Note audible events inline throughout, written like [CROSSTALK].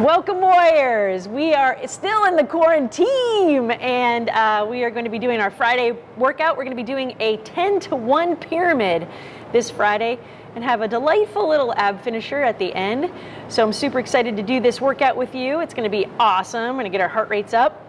Welcome Warriors! We are still in the quarantine and uh, we are going to be doing our Friday workout. We're going to be doing a 10 to 1 pyramid this Friday and have a delightful little ab finisher at the end. So I'm super excited to do this workout with you. It's going to be awesome. We're going to get our heart rates up.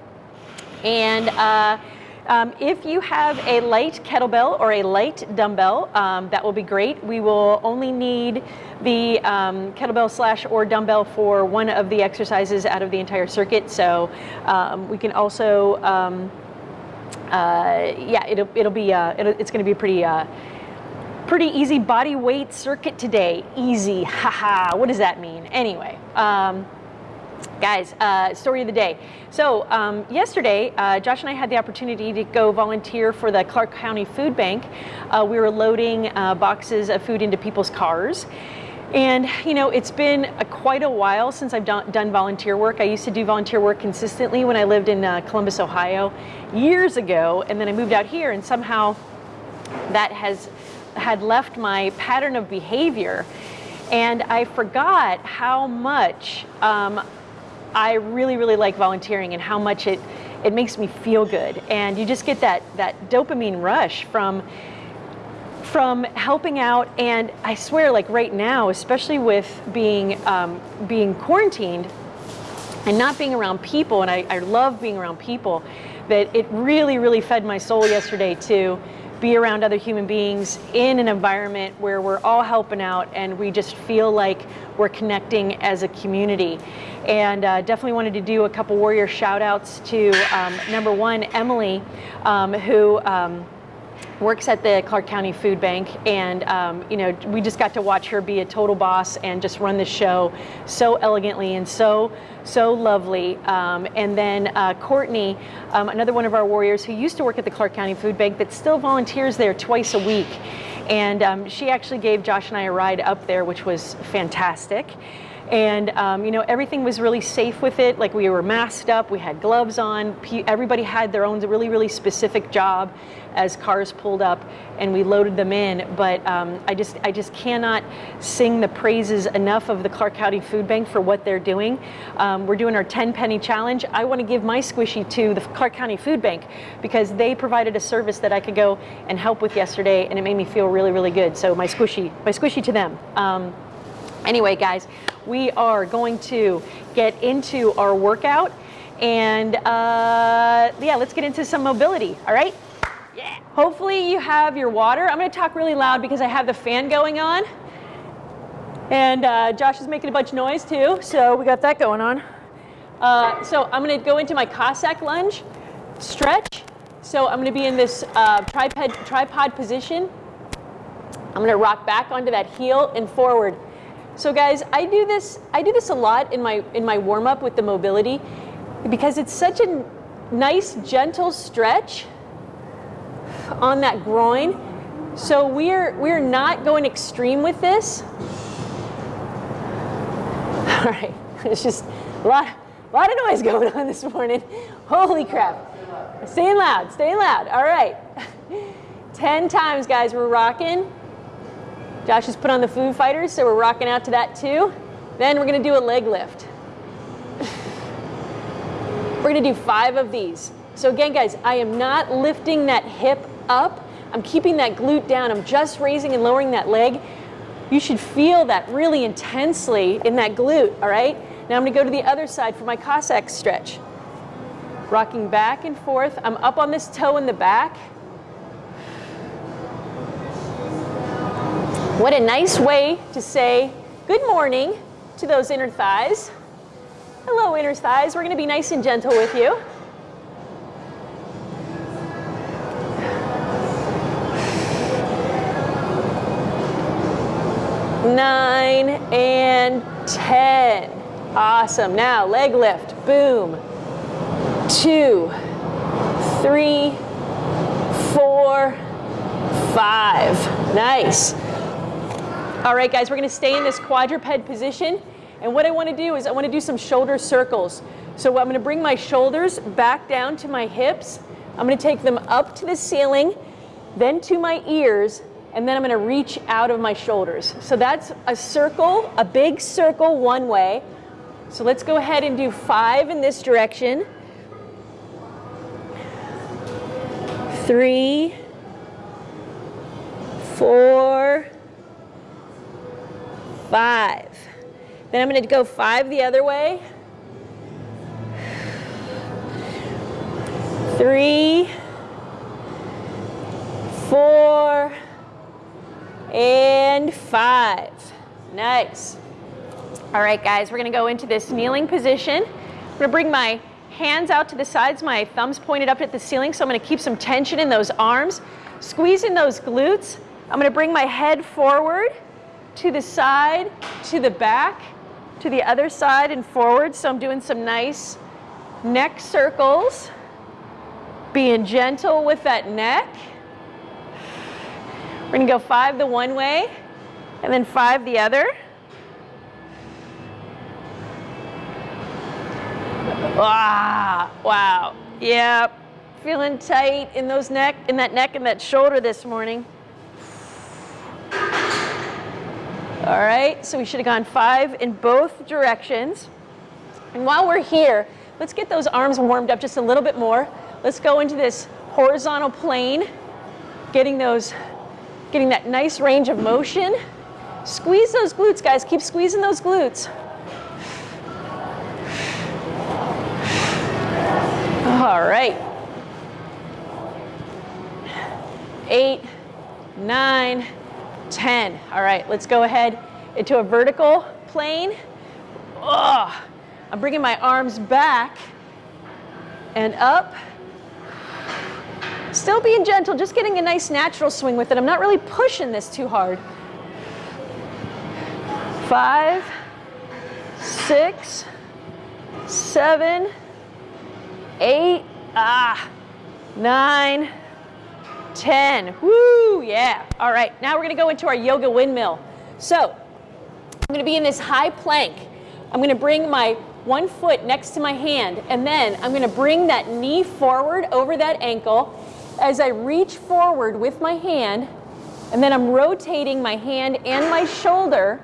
And uh, um, if you have a light kettlebell or a light dumbbell, um, that will be great. We will only need the um, kettlebell slash or dumbbell for one of the exercises out of the entire circuit. So um, we can also, um, uh, yeah, it'll, it'll be, uh, it'll, it's going to be pretty, uh, pretty easy body weight circuit today. Easy, haha. What does that mean? Anyway. Guys, uh, story of the day. So um, yesterday, uh, Josh and I had the opportunity to go volunteer for the Clark County Food Bank. Uh, we were loading uh, boxes of food into people's cars. And you know, it's been a, quite a while since I've done, done, volunteer work. I used to do volunteer work consistently when I lived in uh, Columbus, Ohio, years ago, and then I moved out here, and somehow that has had left my pattern of behavior. And I forgot how much um, I really, really like volunteering and how much it, it makes me feel good. And you just get that, that dopamine rush from, from helping out. And I swear, like right now, especially with being, um, being quarantined and not being around people, and I, I love being around people, that it really, really fed my soul yesterday to be around other human beings in an environment where we're all helping out and we just feel like we're connecting as a community. And uh, definitely wanted to do a couple warrior shout outs to um, number one, Emily, um, who um, works at the Clark County Food Bank, and um, you know we just got to watch her be a total boss and just run the show so elegantly and so so lovely. Um, and then uh, Courtney, um, another one of our warriors who used to work at the Clark County Food Bank, that still volunteers there twice a week, and um, she actually gave Josh and I a ride up there, which was fantastic. And um, you know everything was really safe with it. Like we were masked up, we had gloves on. Everybody had their own really really specific job as cars pulled up and we loaded them in. But um, I just I just cannot sing the praises enough of the Clark County Food Bank for what they're doing. Um, we're doing our 10 penny challenge. I want to give my squishy to the Clark County Food Bank because they provided a service that I could go and help with yesterday, and it made me feel really really good. So my squishy my squishy to them. Anyway, guys, we are going to get into our workout and uh, yeah, let's get into some mobility, all right? Yeah. Hopefully you have your water. I'm gonna talk really loud because I have the fan going on. And uh, Josh is making a bunch of noise too, so we got that going on. Uh, so I'm gonna go into my Cossack lunge, stretch. So I'm gonna be in this uh, tripod, tripod position. I'm gonna rock back onto that heel and forward. So guys, I do this, I do this a lot in my, in my warm up with the mobility because it's such a nice, gentle stretch on that groin. So we're, we're not going extreme with this. [LAUGHS] All right, it's just a lot, a lot of noise going on this morning. Holy crap. Staying loud, staying loud. All right. [LAUGHS] 10 times, guys, we're rocking. Josh has put on the Foo Fighters, so we're rocking out to that too. Then we're gonna do a leg lift. we're gonna do five of these. So again, guys, I am not lifting that hip up. I'm keeping that glute down. I'm just raising and lowering that leg. You should feel that really intensely in that glute, all right? Now I'm gonna go to the other side for my Cossack stretch. Rocking back and forth. I'm up on this toe in the back. What a nice way to say good morning to those inner thighs. Hello, inner thighs. We're going to be nice and gentle with you. Nine and 10. Awesome. Now, leg lift. Boom. Two, three, four, five. Nice. All right, guys, we're gonna stay in this quadruped position. And what I wanna do is I wanna do some shoulder circles. So I'm gonna bring my shoulders back down to my hips. I'm gonna take them up to the ceiling, then to my ears, and then I'm gonna reach out of my shoulders. So that's a circle, a big circle one way. So let's go ahead and do five in this direction. Three, four, five. Then I'm going to go five the other way. Three, four, and five. Nice. All right, guys, we're gonna go into this kneeling position. I'm gonna bring my hands out to the sides, my thumbs pointed up at the ceiling, so I'm gonna keep some tension in those arms, squeezing those glutes. I'm gonna bring my head forward to the side, to the back, to the other side and forward. So I'm doing some nice neck circles, being gentle with that neck. We're gonna go five the one way and then five the other. Ah, wow. Yep. Feeling tight in those neck, in that neck and that shoulder this morning. All right, so we should have gone five in both directions. And while we're here, let's get those arms warmed up just a little bit more. Let's go into this horizontal plane, getting those, getting that nice range of motion. Squeeze those glutes, guys. Keep squeezing those glutes. All right. Eight, nine, ten. All right, let's go ahead into a vertical plane. Oh, I'm bringing my arms back and up. Still being gentle, just getting a nice natural swing with it. I'm not really pushing this too hard. Five, six, seven, eight, ah, nine, ten. Woo, yeah. All right, now we're gonna go into our yoga windmill. So, I'm gonna be in this high plank. I'm gonna bring my one foot next to my hand, and then I'm gonna bring that knee forward over that ankle as I reach forward with my hand, and then I'm rotating my hand and my shoulder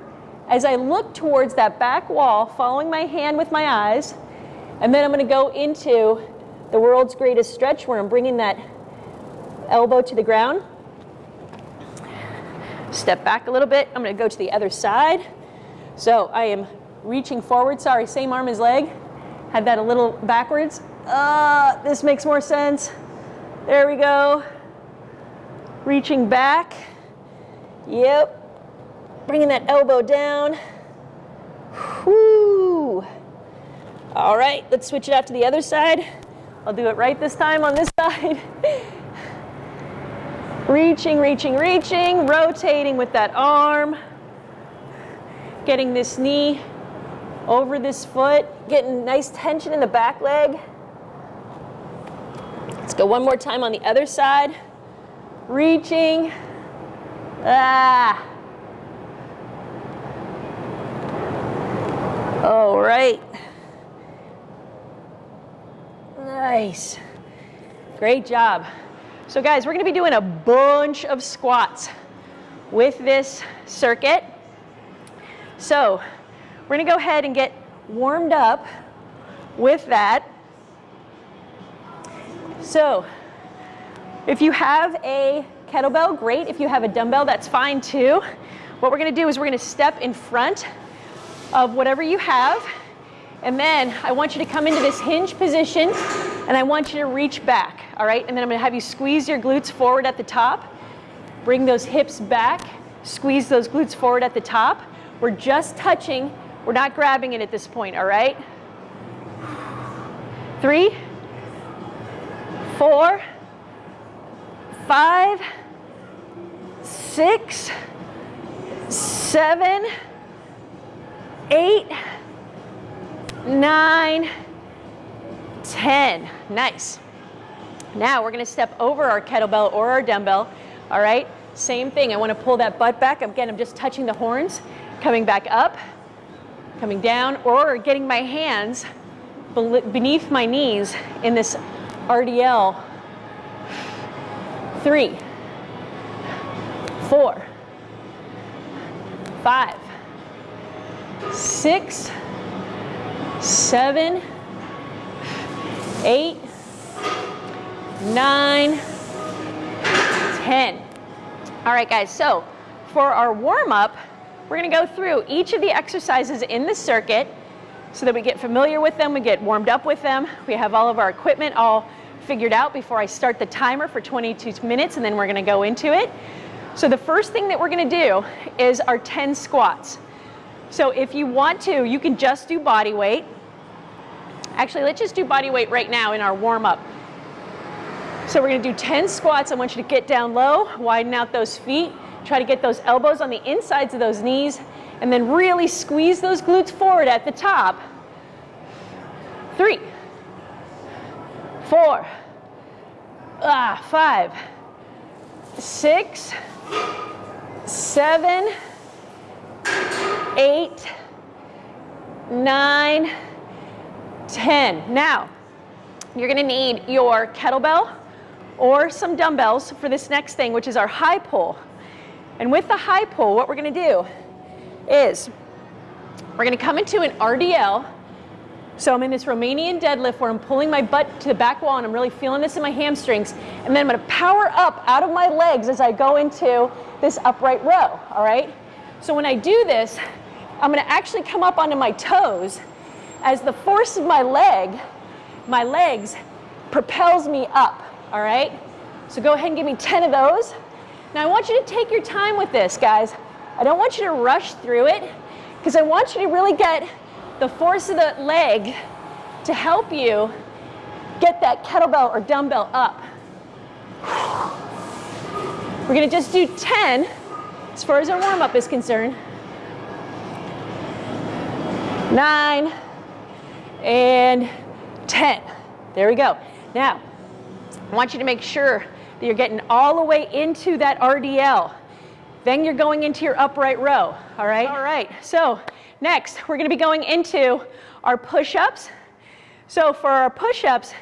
as I look towards that back wall, following my hand with my eyes, and then I'm going to go into the world's greatest stretch where I'm bringing that elbow to the ground. Step back a little bit. I'm going to go to the other side. So I am reaching forward. Sorry, same arm as leg. Had that a little backwards. Uh, this makes more sense. There we go. Reaching back. Yep. Bringing that elbow down. Whoo. All right, let's switch it out to the other side. I'll do it right this time on this [LAUGHS] side. Reaching, reaching, reaching, rotating with that arm. Getting this knee over this foot, getting nice tension in the back leg. Let's go one more time on the other side. Reaching. Ah. All right. Nice. Great job. So guys, we're gonna be doing a bunch of squats with this circuit. So we're gonna go ahead and get warmed up with that. So if you have a kettlebell, great. If you have a dumbbell, that's fine too. What we're gonna do is we're gonna step in front of whatever you have and then I want you to come into this hinge position and I want you to reach back, all right? And then I'm gonna have you squeeze your glutes forward at the top, bring those hips back, squeeze those glutes forward at the top. We're just touching, we're not grabbing it at this point, all right? Three, four, five, six, seven, eight, nine, 10. Nice. Now we're gonna step over our kettlebell or our dumbbell. All right, same thing. I wanna pull that butt back. Again, I'm just touching the horns, coming back up, coming down, or getting my hands beneath my knees in this RDL. Three, four, five, six, seven, eight, nine, ten. All right, guys, so for our warm up, we're gonna go through each of the exercises in the circuit so that we get familiar with them, we get warmed up with them, we have all of our equipment all figured out before I start the timer for 22 minutes and then we're gonna go into it. So the first thing that we're gonna do is our 10 squats. So if you want to, you can just do body weight. Actually, let's just do body weight right now in our warm up. So we're gonna do 10 squats. I want you to get down low, widen out those feet, try to get those elbows on the insides of those knees, and then really squeeze those glutes forward at the top. Three, four, ah, five, six, seven, eight, nine, 10. Now, you're gonna need your kettlebell or some dumbbells for this next thing, which is our high pull. And with the high pull, what we're gonna do is we're gonna come into an RDL. So I'm in this Romanian deadlift where I'm pulling my butt to the back wall and I'm really feeling this in my hamstrings. And then I'm gonna power up out of my legs as I go into this upright row, all right? So when I do this, I'm gonna actually come up onto my toes as the force of my leg, my legs, propels me up, all right? So go ahead and give me 10 of those. Now I want you to take your time with this, guys. I don't want you to rush through it because I want you to really get the force of the leg to help you get that kettlebell or dumbbell up. We're gonna just do 10 as far as our warm up is concerned. Nine, and 10. There we go. Now, I want you to make sure that you're getting all the way into that RDL. Then you're going into your upright row, all right? All right, so next we're gonna be going into our push-ups. So for our push-ups,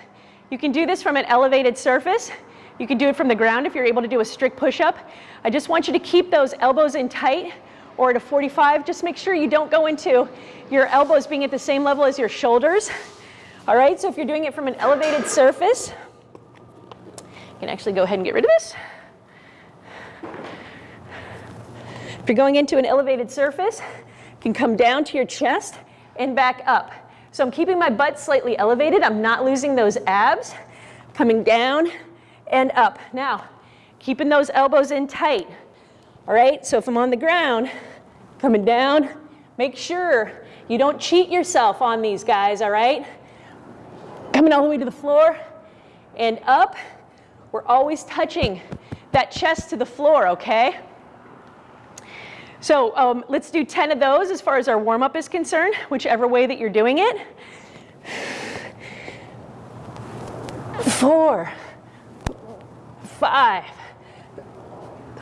you can do this from an elevated surface. You can do it from the ground if you're able to do a strict push-up. I just want you to keep those elbows in tight or at a 45. Just make sure you don't go into your elbows being at the same level as your shoulders. All right, so if you're doing it from an elevated surface, you can actually go ahead and get rid of this. If you're going into an elevated surface, you can come down to your chest and back up. So I'm keeping my butt slightly elevated. I'm not losing those abs. Coming down and up. Now, keeping those elbows in tight. All right, so if I'm on the ground, coming down, make sure you don't cheat yourself on these guys, all right? Coming all the way to the floor and up. We're always touching that chest to the floor, okay? So um, let's do 10 of those as far as our warm up is concerned, whichever way that you're doing it. Four, five,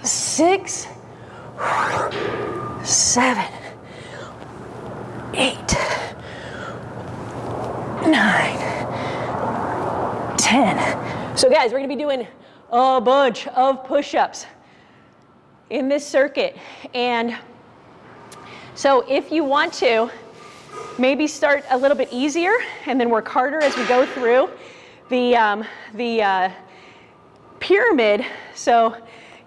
six, seven, eight, nine, ten. So guys, we're gonna be doing a bunch of push-ups in this circuit. And so if you want to, maybe start a little bit easier and then work harder as we go through the, um, the uh, pyramid. So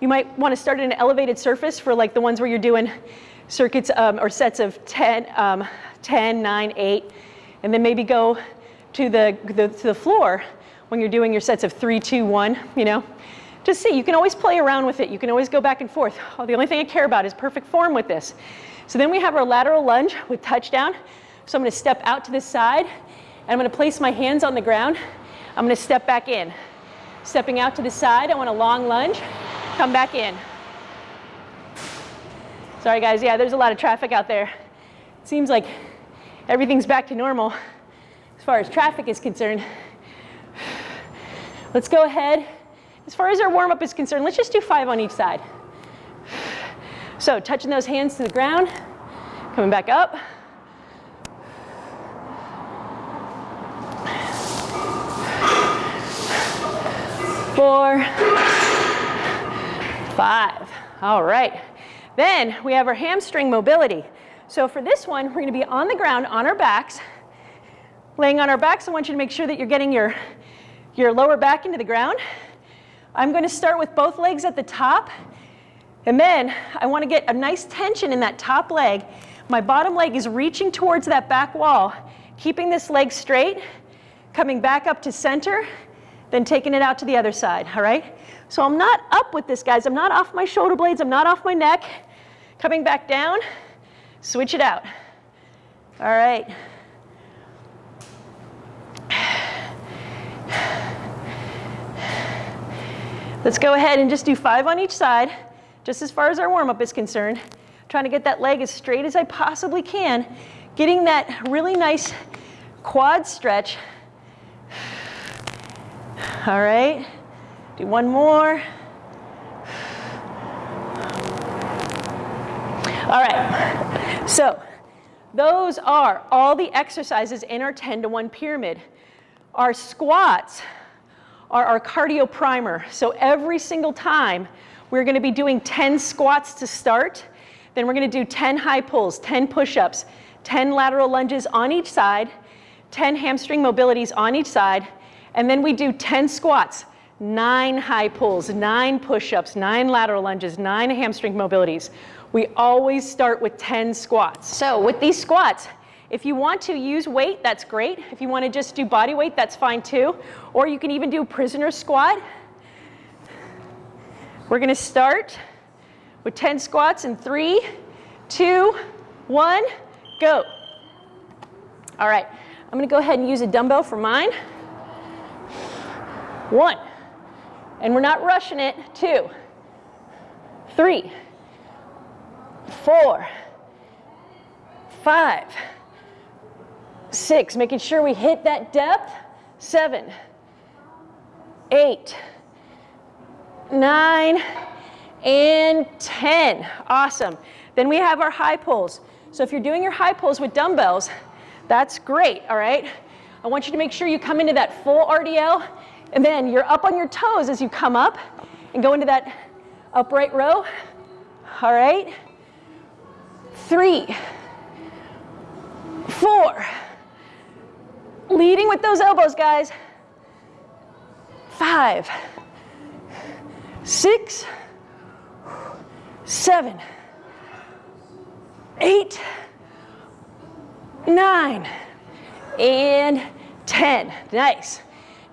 you might want to start at an elevated surface for like the ones where you're doing circuits um, or sets of 10, um, 10, 9, 8, and then maybe go to the, the, to the floor when you're doing your sets of 3, 2, 1, you know. Just see, you can always play around with it. You can always go back and forth. Oh, the only thing I care about is perfect form with this. So then we have our lateral lunge with touchdown. So I'm gonna step out to this side, and I'm gonna place my hands on the ground. I'm gonna step back in. Stepping out to the side, I want a long lunge, come back in. Sorry guys, yeah, there's a lot of traffic out there. It seems like everything's back to normal as far as traffic is concerned. Let's go ahead. As far as our warm up is concerned, let's just do five on each side. So touching those hands to the ground, coming back up. Four, five. All right. Then we have our hamstring mobility. So for this one, we're gonna be on the ground on our backs, laying on our backs, I want you to make sure that you're getting your, your lower back into the ground. I'm going to start with both legs at the top. And then I want to get a nice tension in that top leg. My bottom leg is reaching towards that back wall, keeping this leg straight, coming back up to center, then taking it out to the other side, all right? So I'm not up with this, guys. I'm not off my shoulder blades. I'm not off my neck. Coming back down, switch it out. All right. Let's go ahead and just do five on each side, just as far as our warm-up is concerned. Trying to get that leg as straight as I possibly can, getting that really nice quad stretch. All right, do one more. All right, so those are all the exercises in our 10 to 1 pyramid. Our squats are our cardio primer. So every single time, we're gonna be doing 10 squats to start. Then we're gonna do 10 high pulls, 10 push-ups, 10 lateral lunges on each side, 10 hamstring mobilities on each side, and then we do 10 squats, nine high pulls, nine push-ups, nine lateral lunges, nine hamstring mobilities. We always start with 10 squats. So with these squats, if you want to use weight, that's great. If you want to just do body weight, that's fine too. Or you can even do prisoner squat. We're going to start with 10 squats in three, two, one, go. All right, I'm going to go ahead and use a dumbbell for mine. One, and we're not rushing it. Two, three, four, five, six, making sure we hit that depth, seven, eight, nine, and 10. Awesome. Then we have our high pulls. So if you're doing your high pulls with dumbbells, that's great, all right? I want you to make sure you come into that full RDL, and then you're up on your toes as you come up and go into that upright row. All right? Three, four, Leading with those elbows, guys. Five, six, seven, eight, nine, and 10. Nice.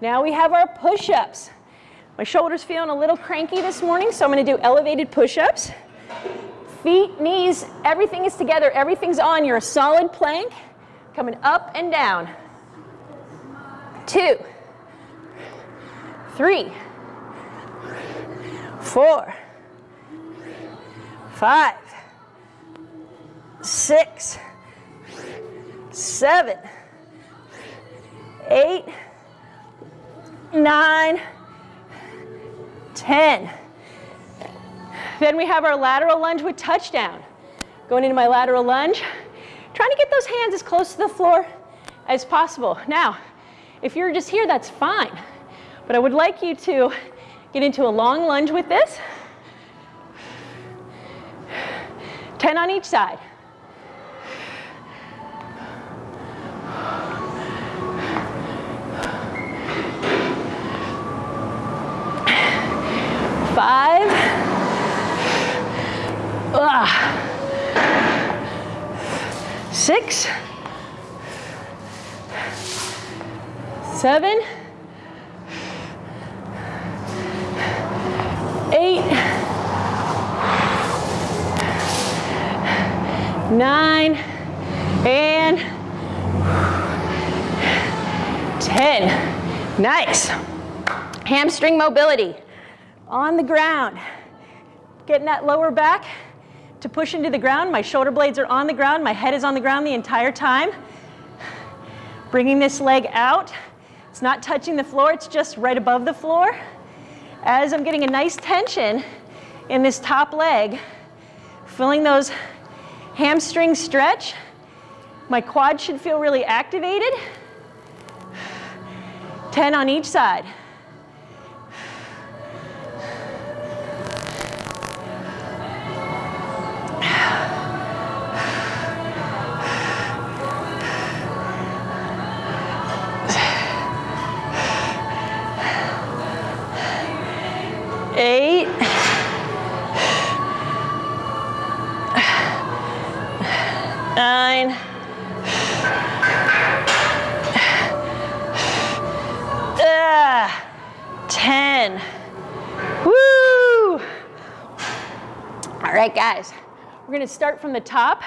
Now we have our push-ups. My shoulder's feeling a little cranky this morning, so I'm gonna do elevated push-ups. Feet, knees, everything is together. Everything's on. You're a solid plank, coming up and down two, three, four, five, six, seven, eight, nine, ten. Then we have our lateral lunge with touchdown. Going into my lateral lunge, trying to get those hands as close to the floor as possible. Now, if you're just here, that's fine. But I would like you to get into a long lunge with this. 10 on each side. Five. Ugh. Six. seven, eight, nine, and 10. Nice. Hamstring mobility on the ground. Getting that lower back to push into the ground. My shoulder blades are on the ground. My head is on the ground the entire time. Bringing this leg out. It's not touching the floor, it's just right above the floor. As I'm getting a nice tension in this top leg, feeling those hamstrings stretch, my quad should feel really activated. 10 on each side. Eight. Nine. Ah, ten. Woo! All right, guys we're gonna start from the top.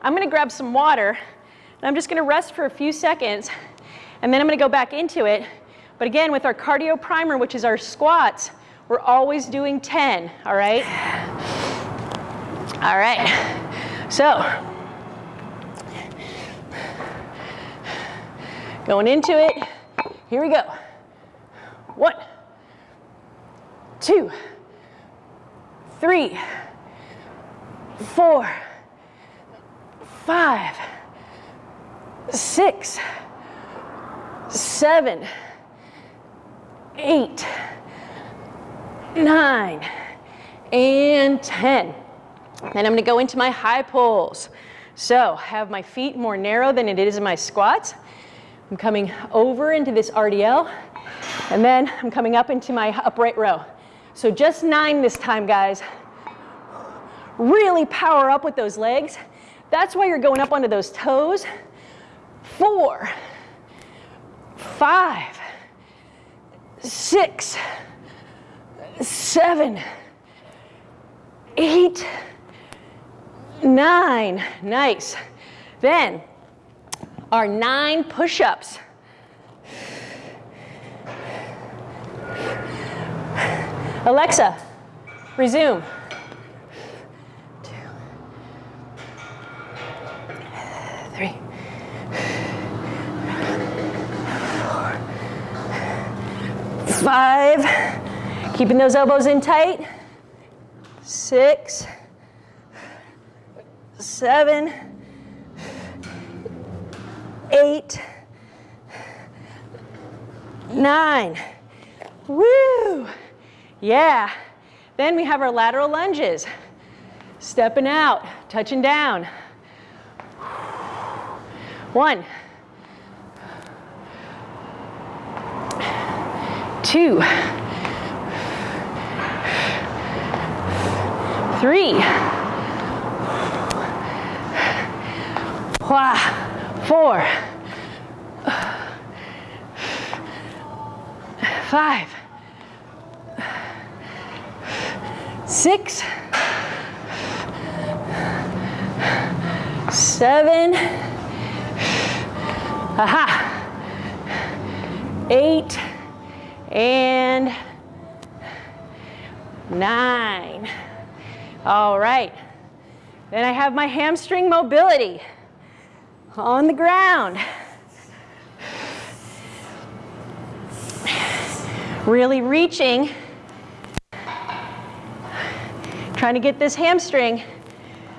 I'm gonna grab some water, and I'm just gonna rest for a few seconds, and then I'm gonna go back into it. But again, with our cardio primer, which is our squats, we're always doing 10, all right? All right, so going into it, here we go. One, two, three, four, five, six, seven, eight, nine, and 10. Then I'm gonna go into my high pulls. So have my feet more narrow than it is in my squats. I'm coming over into this RDL, and then I'm coming up into my upright row. So just nine this time, guys. Really power up with those legs. That's why you're going up onto those toes. Four, five, six, seven, eight, nine. Nice. Then our nine push-ups. Alexa, resume. Five. Keeping those elbows in tight. Six, seven, eight, nine. Woo! Yeah. Then we have our lateral lunges. Stepping out, touching down. One, two, three, four, five, six, seven, aha, eight, and nine. All right. Then I have my hamstring mobility on the ground. Really reaching Trying to get this hamstring.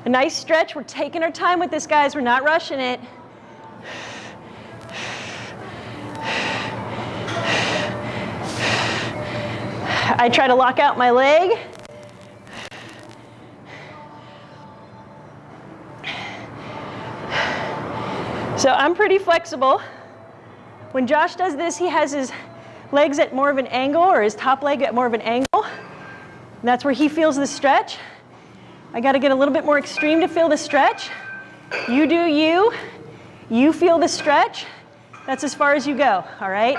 A nice stretch. We're taking our time with this, guys. We're not rushing it. I try to lock out my leg. So I'm pretty flexible. When Josh does this, he has his legs at more of an angle or his top leg at more of an angle. That's where he feels the stretch. I got to get a little bit more extreme to feel the stretch. You do you. You feel the stretch. That's as far as you go, all right?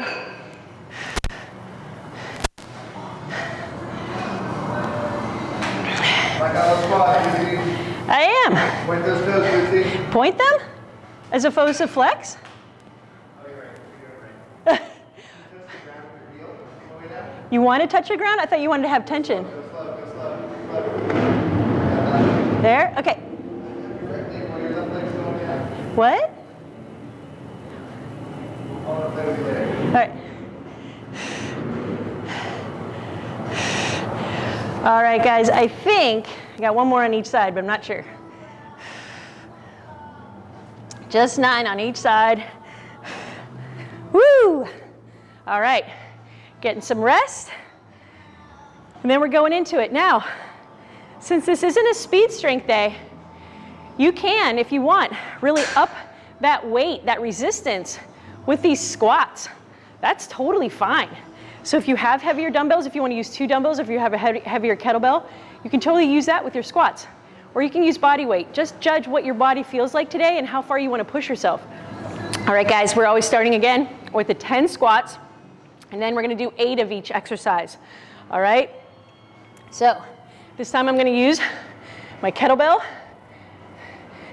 I am. Point those toes, Point them? As opposed to flex? You want to touch the ground? I thought you wanted to have tension. There? Okay. What? All right. All right, guys, I think I got one more on each side, but I'm not sure. Just nine on each side. Woo! All right, getting some rest. And then we're going into it. Now, since this isn't a speed strength day, you can, if you want, really up that weight, that resistance with these squats. That's totally fine. So if you have heavier dumbbells, if you want to use two dumbbells, if you have a heavier kettlebell, you can totally use that with your squats. Or you can use body weight. Just judge what your body feels like today and how far you want to push yourself. All right, guys, we're always starting again with the 10 squats, and then we're going to do eight of each exercise. All right? So this time I'm gonna use my kettlebell.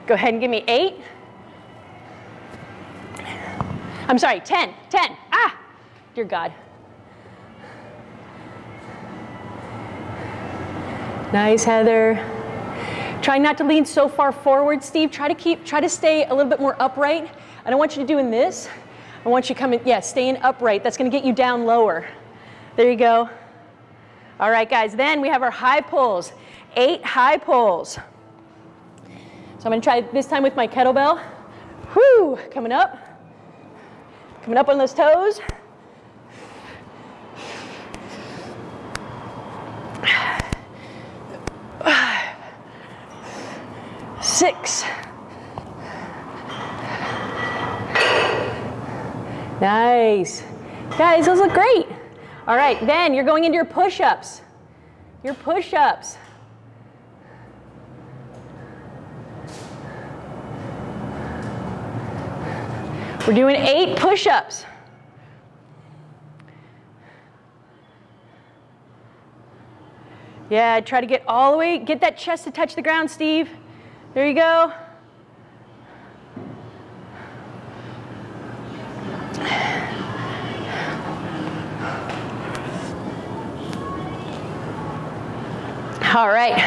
Go ahead and give me eight. I'm sorry, 10, 10. Ah, dear God. Nice, Heather. Try not to lean so far forward, Steve. Try to keep, try to stay a little bit more upright. I don't want you to doing this. I want you coming, yeah, staying upright. That's gonna get you down lower. There you go. All right, guys, then we have our high pulls. Eight high pulls. So I'm gonna try this time with my kettlebell. Whoo, coming up. Coming up on those toes. Six. Nice. Guys, those look great. All right, then you're going into your push-ups. Your push-ups. We're doing eight push-ups. Yeah, try to get all the way, get that chest to touch the ground, Steve. There you go. All right,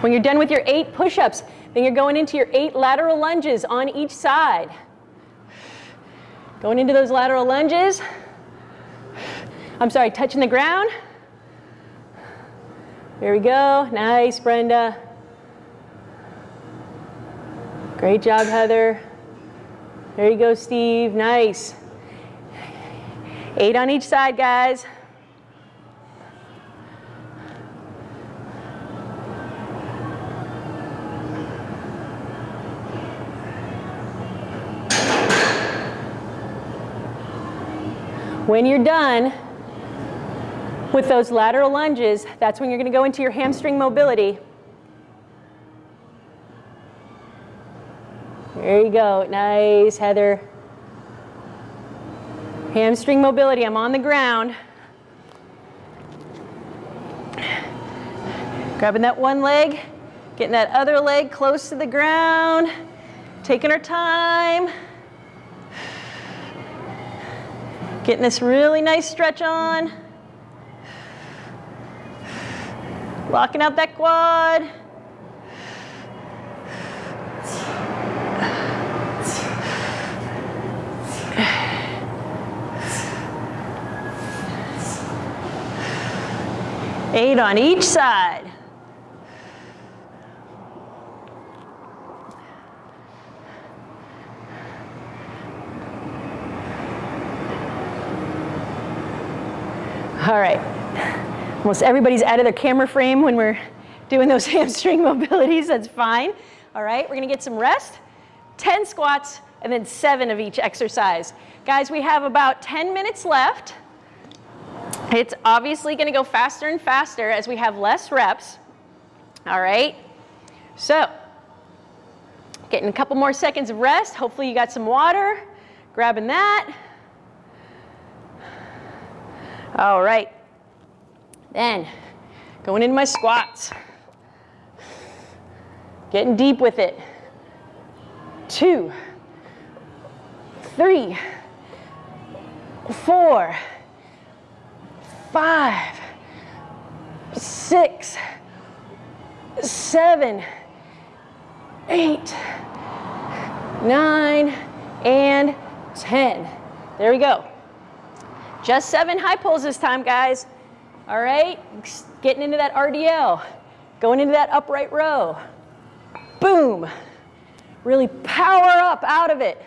when you're done with your eight push-ups, then you're going into your eight lateral lunges on each side. Going into those lateral lunges. I'm sorry, touching the ground. There we go. Nice, Brenda. Great job, Heather. There you go, Steve. Nice. Eight on each side, guys. When you're done with those lateral lunges, that's when you're going to go into your hamstring mobility. There you go. Nice, Heather. Hamstring mobility. I'm on the ground. Grabbing that one leg, getting that other leg close to the ground, taking our time. Getting this really nice stretch on. Locking out that quad. Eight on each side. All right. Almost everybody's out of their camera frame when we're doing those [LAUGHS] hamstring mobilities. That's fine. All right, we're gonna get some rest. 10 squats and then seven of each exercise. Guys, we have about 10 minutes left. It's obviously gonna go faster and faster as we have less reps. All right, so getting a couple more seconds of rest. Hopefully you got some water, grabbing that. All right. Then going into my squats. Getting deep with it. Two, three, four, five, six, seven, eight, nine, and 10. There we go. Just seven high pulls this time, guys. All right, getting into that RDL, going into that upright row. Boom. Really power up out of it.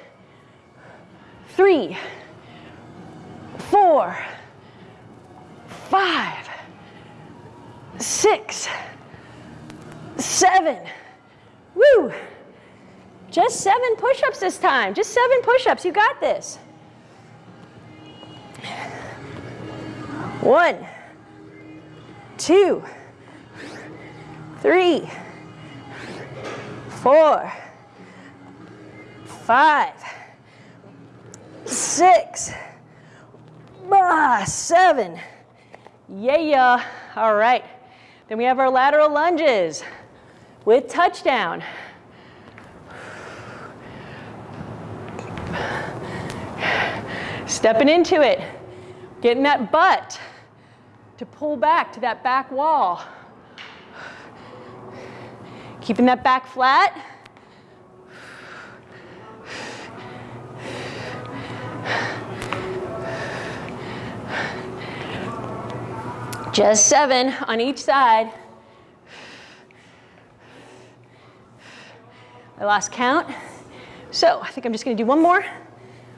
Three, four, five, six, seven. Woo! Just seven push-ups this time. Just seven push-ups. You got this. One, two, three, four, five, six, ah, seven. Yeah, yeah. All right. Then we have our lateral lunges. with touchdown. Stepping into it, getting that butt to pull back to that back wall. Keeping that back flat. Just seven on each side. I lost count. So I think I'm just gonna do one more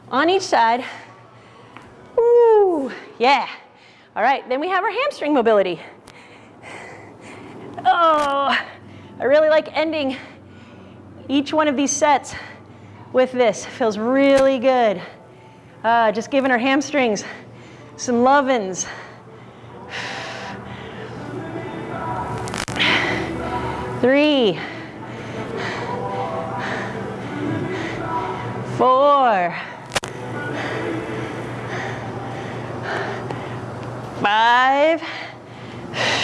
on each side. Ooh, yeah. All right, then we have our hamstring mobility. Oh, I really like ending each one of these sets with this. Feels really good. Uh, just giving our hamstrings some lovin's. Three, four, five,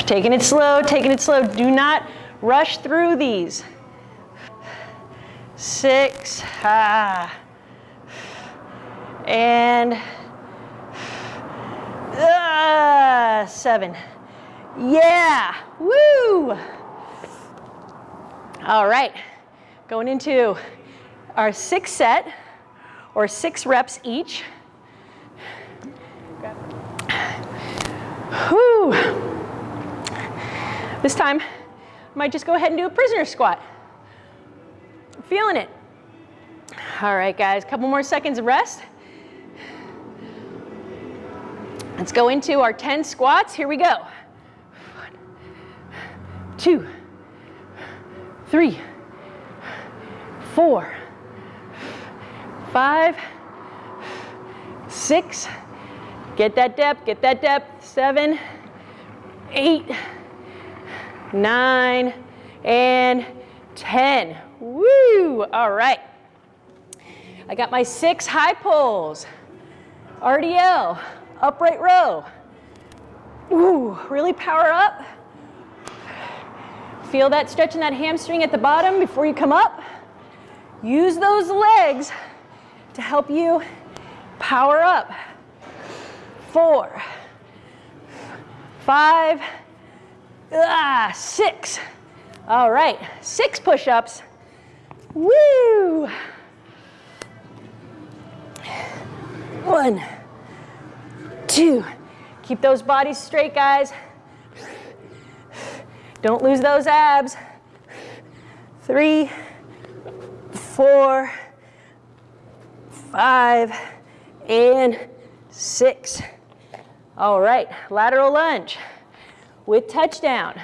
taking it slow, taking it slow. Do not rush through these. Six, ah, and uh, seven. Yeah, woo! All right, going into our six set, or six reps each. Whew. This time, I might just go ahead and do a prisoner squat. I'm feeling it. All right, guys, couple more seconds of rest. Let's go into our 10 squats. Here we go. One, two, three, four, five, six, get that depth, get that depth, seven, eight, nine, and 10. Woo, all right. I got my six high pulls, RDL, upright row. Ooh, really power up. Feel that stretch in that hamstring at the bottom before you come up. Use those legs to help you power up. Four, five, ah, six. All right, six push-ups. Woo! One, two. Keep those bodies straight, guys. Don't lose those abs. Three, four, five, and six. All right, lateral lunge with touchdown.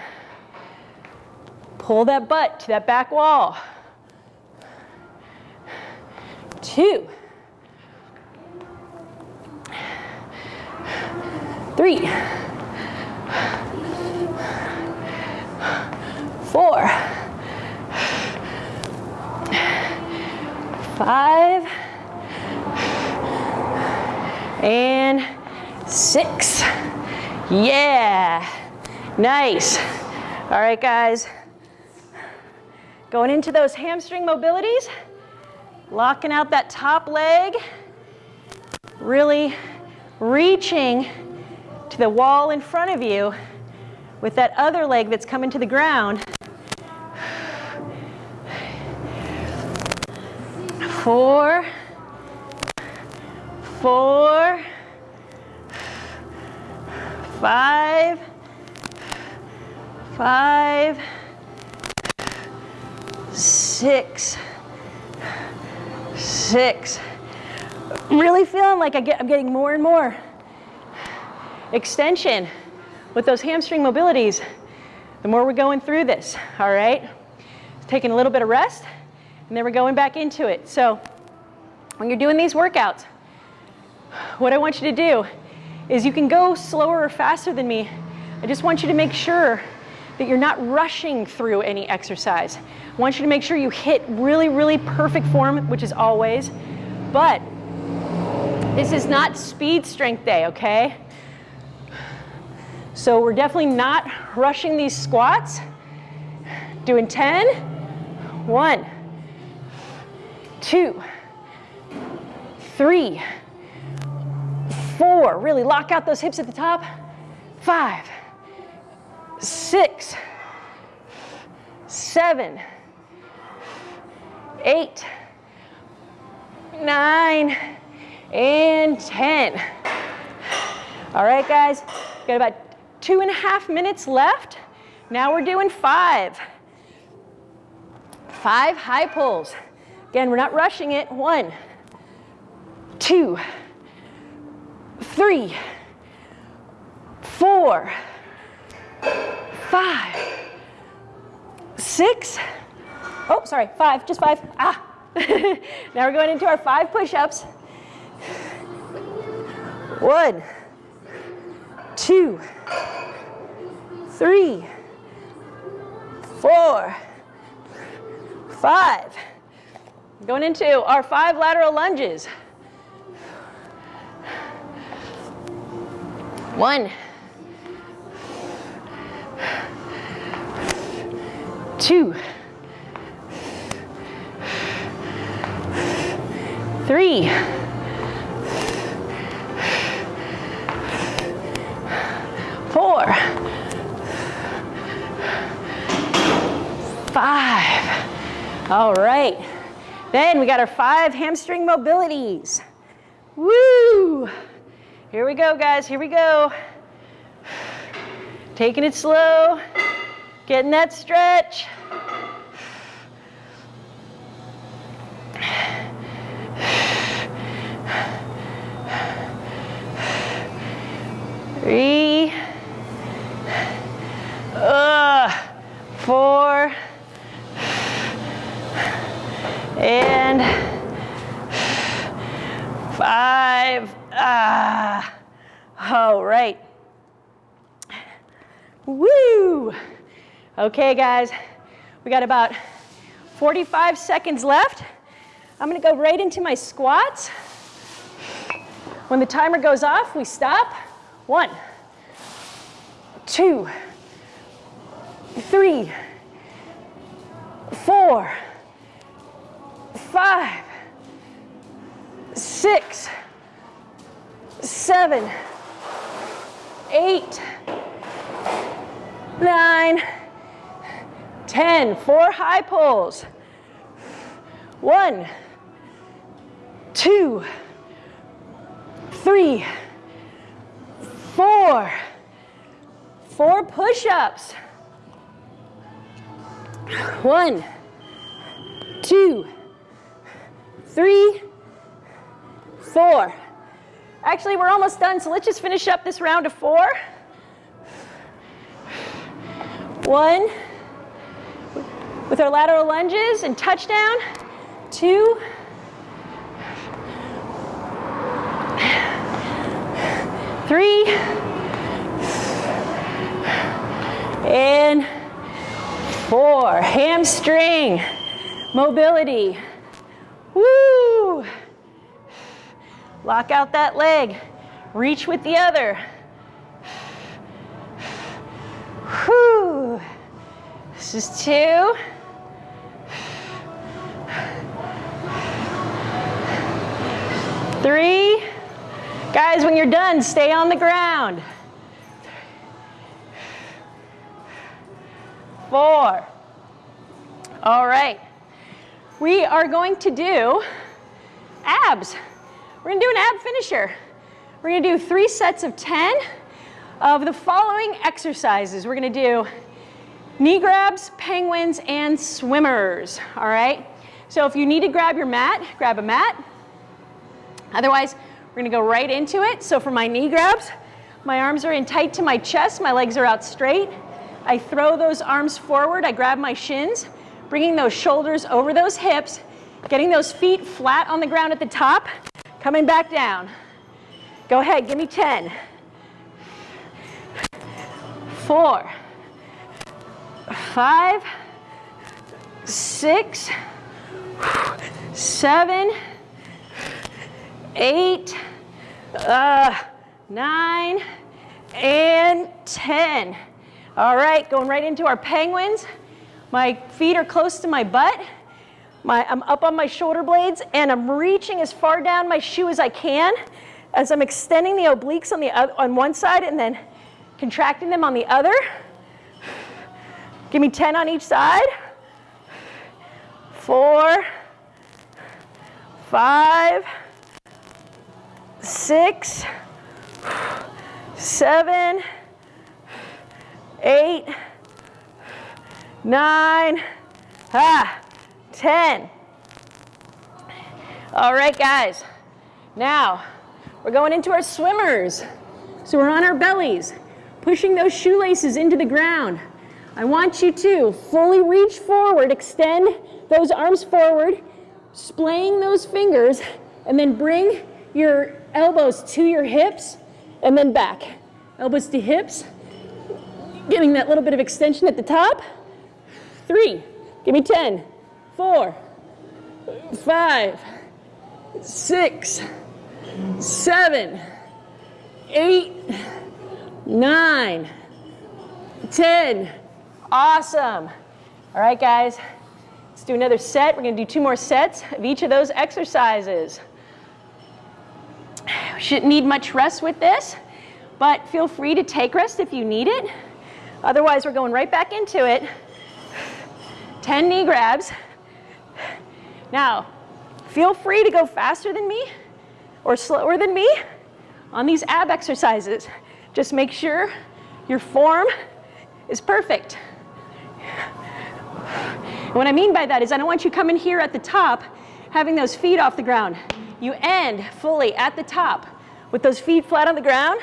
Pull that butt to that back wall. Two. Three. Four five, and six. Yeah, nice. All right, guys. Going into those hamstring mobilities, locking out that top leg, really reaching to the wall in front of you with that other leg that's coming to the ground four, four, five, five, six, six. I'm really feeling like I get, I'm getting more and more extension with those hamstring mobilities the more we're going through this, all right? Taking a little bit of rest. And then we're going back into it. So when you're doing these workouts, what I want you to do is you can go slower or faster than me. I just want you to make sure that you're not rushing through any exercise. I want you to make sure you hit really, really perfect form, which is always, but this is not speed strength day, okay? So we're definitely not rushing these squats. Doing 10. One, two, three, four. Really lock out those hips at the top. Five, six, seven, eight, nine, and 10. All right, guys, got about two and a half minutes left. Now we're doing five. Five high pulls. Again, we're not rushing it. One, two, three, four, five, six, oh, sorry, five, just five. Ah. [LAUGHS] now we're going into our five push-ups. One, two, three, four, five. Going into our five lateral lunges. One, two, three, four, five. All right. Then we got our five hamstring mobilities. Woo! Here we go, guys. Here we go. Taking it slow, getting that stretch. Three, uh, four, and five. Ah, all right. Woo! Okay, guys, we got about 45 seconds left. I'm gonna go right into my squats. When the timer goes off, we stop. One, two, three, four, five, six, seven, eight, nine, ten. Four high pulls. One, two, three, four. Four push-ups. One, two, three, four. Actually, we're almost done, so let's just finish up this round of four. One, with our lateral lunges and touchdown. Two, three, and four. Hamstring mobility. Woo! Lock out that leg. Reach with the other. Whew. This is two. Three. Guys, when you're done, stay on the ground. Four. All right. We are going to do abs. We're gonna do an ab finisher. We're gonna do three sets of 10 of the following exercises. We're gonna do knee grabs, penguins, and swimmers, all right? So if you need to grab your mat, grab a mat. Otherwise, we're gonna go right into it. So for my knee grabs, my arms are in tight to my chest, my legs are out straight. I throw those arms forward, I grab my shins, bringing those shoulders over those hips, getting those feet flat on the ground at the top, coming back down. Go ahead, give me 10. Four, five, six, seven, eight, uh, nine, and 10. All right, going right into our penguins. My feet are close to my butt. My, I'm up on my shoulder blades and I'm reaching as far down my shoe as I can as I'm extending the obliques on, the, on one side and then contracting them on the other. Give me 10 on each side. Four, five, six, seven, eight, nine, ah, 10. All right, guys. Now, we're going into our swimmers. So we're on our bellies, pushing those shoelaces into the ground. I want you to fully reach forward, extend those arms forward, splaying those fingers, and then bring your elbows to your hips and then back. Elbows to hips, getting that little bit of extension at the top. Three, give me 10, four, five, six, seven, eight, nine, 10. Awesome. All right, guys, let's do another set. We're gonna do two more sets of each of those exercises. We shouldn't need much rest with this, but feel free to take rest if you need it. Otherwise, we're going right back into it. 10 knee grabs. Now, feel free to go faster than me or slower than me on these ab exercises. Just make sure your form is perfect. And what I mean by that is I don't want you coming here at the top having those feet off the ground. You end fully at the top with those feet flat on the ground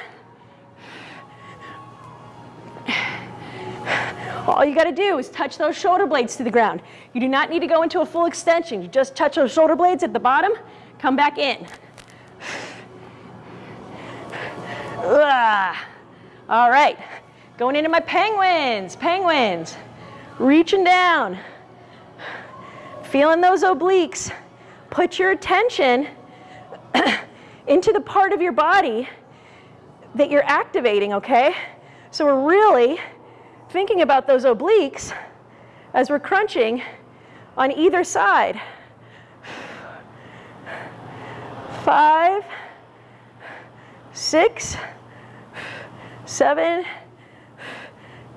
All you got to do is touch those shoulder blades to the ground. You do not need to go into a full extension. You just touch those shoulder blades at the bottom, come back in. Ugh. All right, going into my penguins, penguins. Reaching down, feeling those obliques. Put your attention [COUGHS] into the part of your body that you're activating, okay? So we're really thinking about those obliques as we're crunching on either side. Five, six, seven,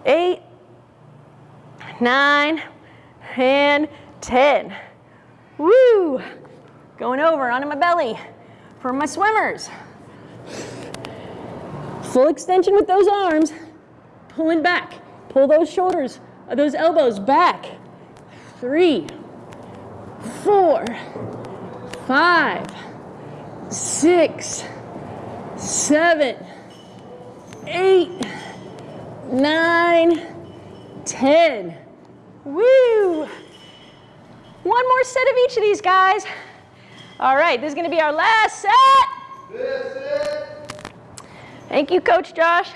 eight, nine, and 10. Woo! Going over onto my belly for my swimmers. Full extension with those arms, pulling back. Pull those shoulders, uh, those elbows back. Three, four, five, six, seven, eight, nine, ten. Woo! One more set of each of these guys. All right, this is gonna be our last set. Thank you, Coach Josh.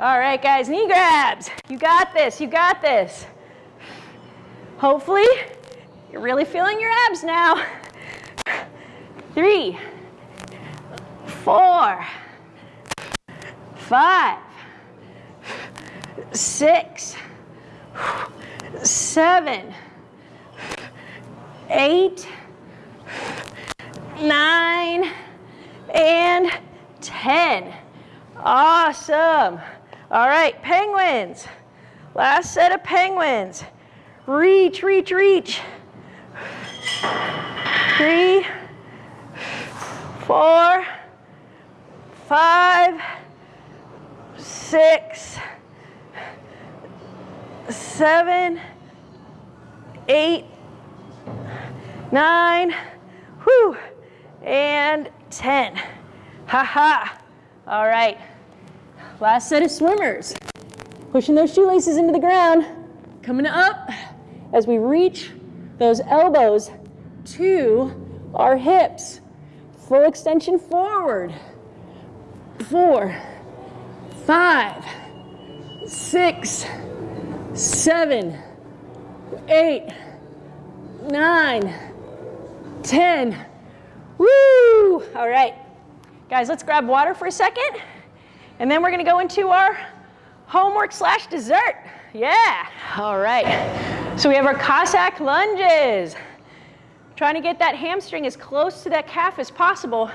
All right, guys, knee grabs. You got this, you got this. Hopefully, you're really feeling your abs now. Three, four, five, six, seven, eight, nine, and 10. Awesome. All right, penguins. Last set of penguins. Reach, reach, reach. Three, four, five, six, seven, eight, nine, whew, and 10. Ha ha. All right. Last set of swimmers. Pushing those shoelaces into the ground, coming up as we reach those elbows to our hips. Full extension forward. Four, five, six, seven, eight, nine, ten. Woo! All right. Guys, let's grab water for a second. And then we're gonna go into our homework slash dessert. Yeah, all right. So we have our Cossack lunges. Trying to get that hamstring as close to that calf as possible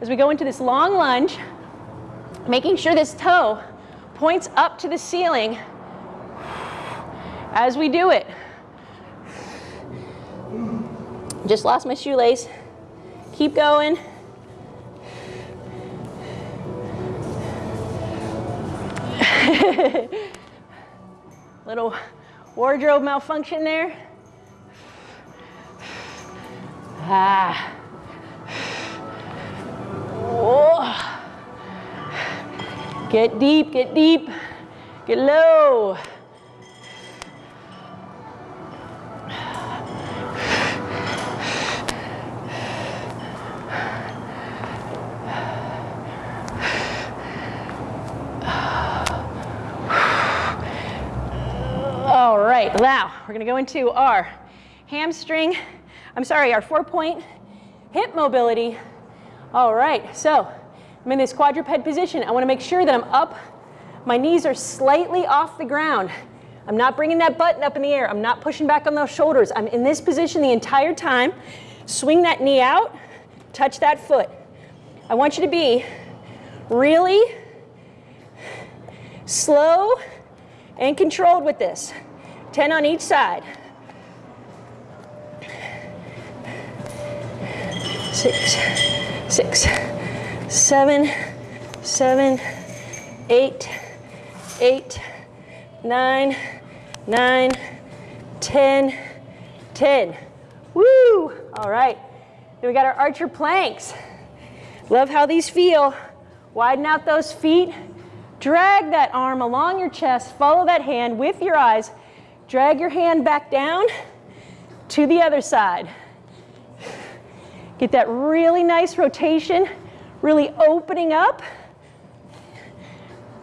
as we go into this long lunge, making sure this toe points up to the ceiling as we do it. Just lost my shoelace. Keep going. [LAUGHS] Little wardrobe malfunction there. Ah. Whoa. Get deep, get deep, get low. Now we're gonna go into our hamstring, I'm sorry, our four point hip mobility. All right, so I'm in this quadruped position. I wanna make sure that I'm up, my knees are slightly off the ground. I'm not bringing that button up in the air. I'm not pushing back on those shoulders. I'm in this position the entire time. Swing that knee out, touch that foot. I want you to be really slow and controlled with this. 10 on each side. Six, six, seven, seven, eight, eight, nine, nine, ten, ten. Woo! All right. Then we got our archer planks. Love how these feel. Widen out those feet. Drag that arm along your chest. Follow that hand with your eyes. Drag your hand back down to the other side. Get that really nice rotation, really opening up.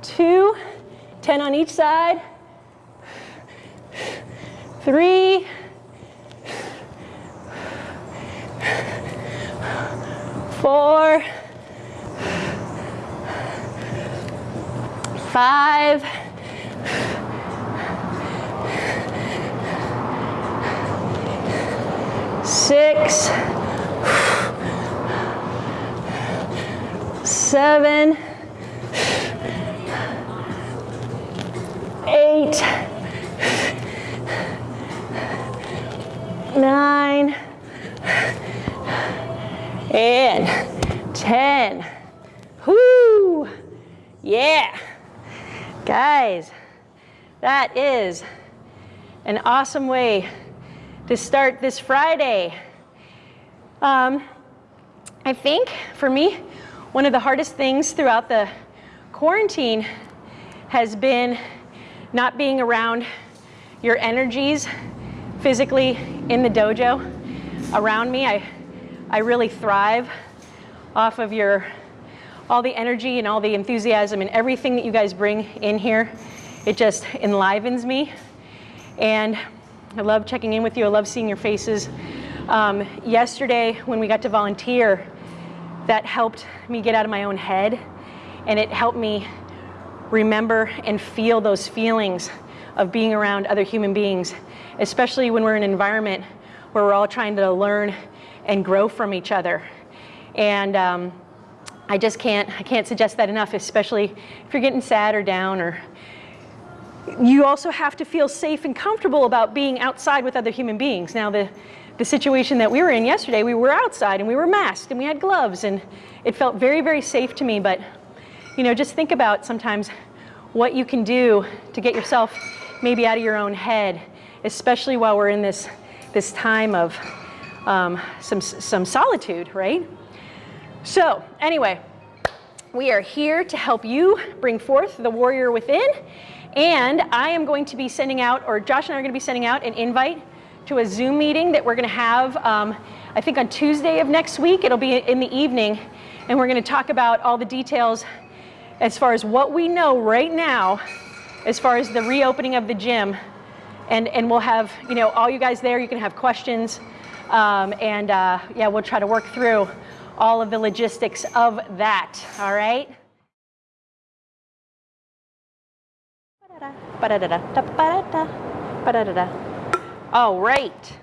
Two, 10 on each side. Three, four, five, six, seven, eight, nine, and 10. Whoo! Yeah. Guys, that is an awesome way to start this Friday. Um, I think for me, one of the hardest things throughout the quarantine has been not being around your energies physically in the dojo around me. I, I really thrive off of your all the energy and all the enthusiasm and everything that you guys bring in here. It just enlivens me. And I love checking in with you. I love seeing your faces. Um, yesterday, when we got to volunteer, that helped me get out of my own head and it helped me remember and feel those feelings of being around other human beings, especially when we're in an environment where we're all trying to learn and grow from each other. And um, I just can't, I can't suggest that enough, especially if you're getting sad or down or you also have to feel safe and comfortable about being outside with other human beings. Now the, the situation that we were in yesterday, we were outside and we were masked and we had gloves and it felt very, very safe to me. But, you know, just think about sometimes what you can do to get yourself maybe out of your own head, especially while we're in this, this time of um, some, some solitude, right? So anyway, we are here to help you bring forth the warrior within. And I am going to be sending out, or Josh and I are going to be sending out an invite to a Zoom meeting that we're going to have, um, I think on Tuesday of next week. It'll be in the evening. And we're going to talk about all the details as far as what we know right now, as far as the reopening of the gym. And, and we'll have, you know, all you guys there, you can have questions. Um, and uh, yeah, we'll try to work through all of the logistics of that, all right? All right.